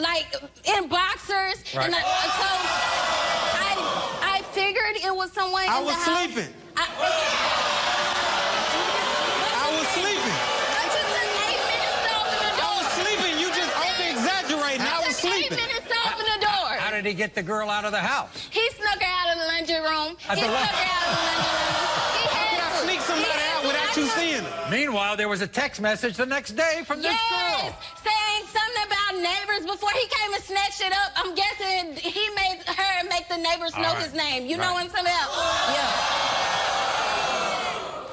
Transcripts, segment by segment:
like in boxers, Right. and I, so I I figured it was someone I in was the house. sleeping. I, I was sleeping. I just took to I was sleeping. You just over exaggerating. I was sleeping. Eight minutes to open the door. How did he get the girl out of the house? He snuck her out of the laundry room. At he the snuck her out of the laundry room. He had Can I to. sneak somebody out without you seeing her? Meanwhile, there was a text message the next day from this Yes, girl. saying about neighbors before he came and snatched it up. I'm guessing he made her make the neighbors know right. his name. You know Right. what I'm talking about? Yeah.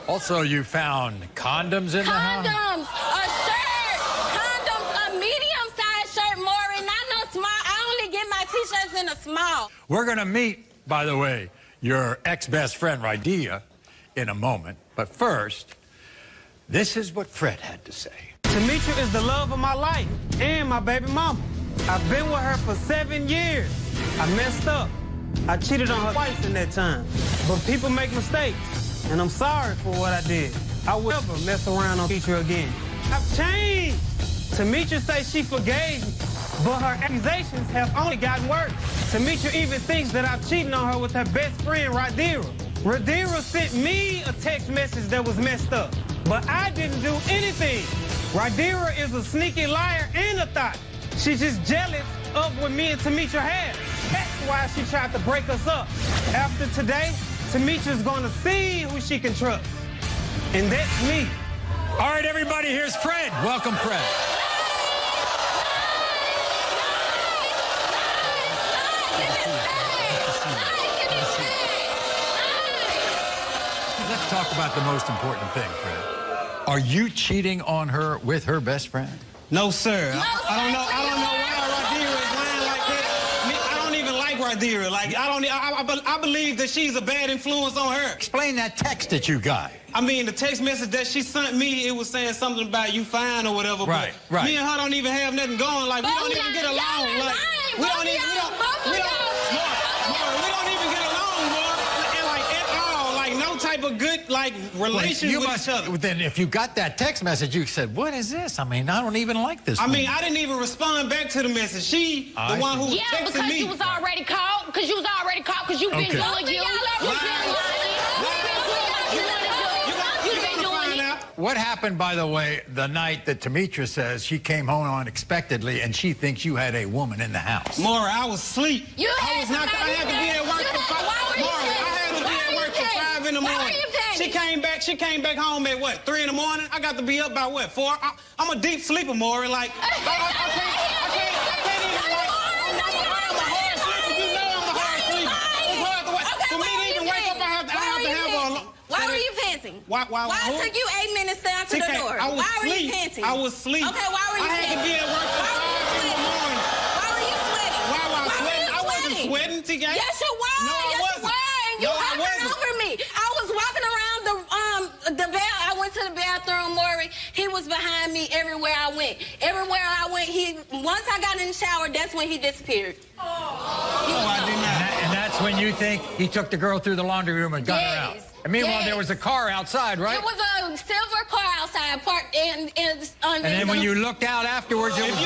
Also, you found condoms in the house. Condoms, a shirt, condoms, a medium-sized shirt, Maury, not no small. I only get my t-shirts in a small. We're going to meet, by the way, your ex-best friend, Rydia, in a moment. But first, this is what Fred had to say. Demetra is the love of my life and my baby mama. I've been with her for seven years. I messed up. I cheated on her twice in that time. But people make mistakes, and I'm sorry for what I did. I will never mess around on Demetra again. I've changed. Demetra says she forgave me, but her accusations have only gotten worse. Demetra even thinks that I'm cheating on her with her best friend, Radira. Radira sent me a text message that was messed up, but I didn't do anything. Radira is a sneaky liar and a thought. She's just jealous of what me and Demetra had. That's why she tried to break us up. After today, Demetra's gonna see who she can trust. And that's me. All right, everybody, here's Fred. Welcome, Fred. Let's talk about the most important thing, Fred. Are you cheating on her with her best friend? No, sir. No, I, I don't know. I don't know why Radira is lying like that. I don't even like Radira. Like I don't. I, I, be- I believe that she's a bad influence on her. Explain that text that you got. I mean, the text message that she sent me, it was saying something about you fine or whatever. Right, but right. Me and her don't even have nothing going. Like we don't even get along. Like we don't even. We y'all- don't. We don't. y'all. More, more, we don't even get along, type of good like relation you with must, each other. Then if you got that text message, you said, what is this? I mean, I don't even like this. I mean. I didn't even respond back to the message. She, I the one who see. Yeah, texted because me. you was already caught. Because you was already caught. Because you've been Okay. doing you. Been lying. You gonna doing find it. What happened, by the way, the night that Demetra says she came home unexpectedly and she thinks you had a woman in the house? Maury, I was asleep. You I had was not. I somebody had to be at work She came back. She came back home at what? Three in the morning. I got to be up by what? Four. I, I'm a deep sleeper, Maury. Like I, I, I can't. I can't. I can't even like. I'm, a hard sleeper. You know I'm a hard sleeper. It's hard to wake. Okay, For why me to even wake up, I have to. I Why have to a. Why were you panting? Why? Why? Why who? it took you eight minutes to answer the door? I was why were you panting? I was asleep. Okay, why were you I had to be at work for Why were you five in the sweating? morning. Why were you sweating? Why were sweating? you I wasn't sweating, TK. Yes, you were. No, I wasn't. you were. And you No, I hovered wasn't. over me. I was walking around the um the bell. I went to the bathroom, Maury. He was behind me everywhere I went. Everywhere I went, he once I got in the shower, that's when he disappeared. Oh, No, I did And, not. that- and that's when you think he took the girl through the laundry room and got her out. And meanwhile, yes. there was a car outside, right? It was a silver car outside parked in, in, on and then when you looked out afterwards, you it was